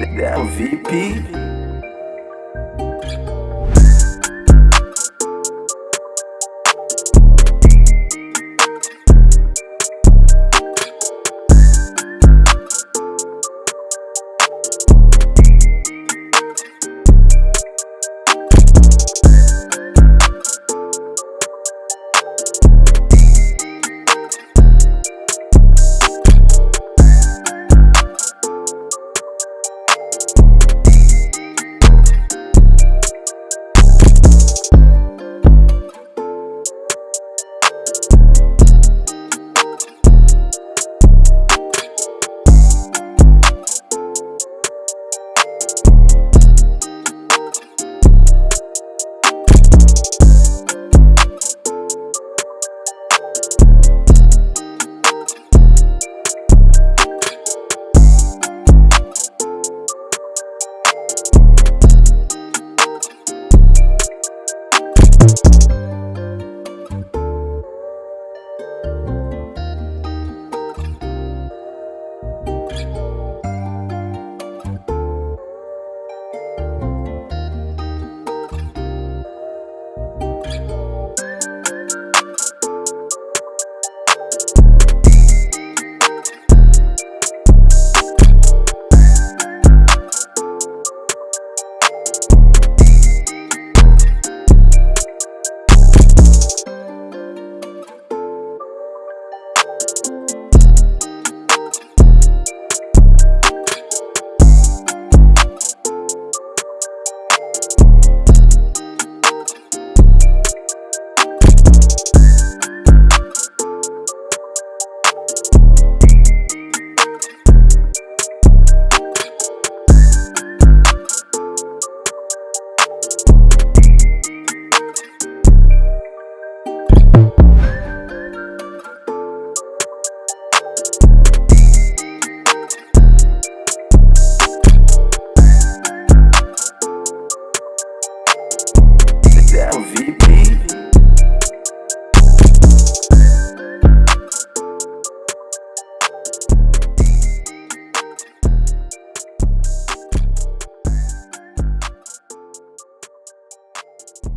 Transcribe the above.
VIP. you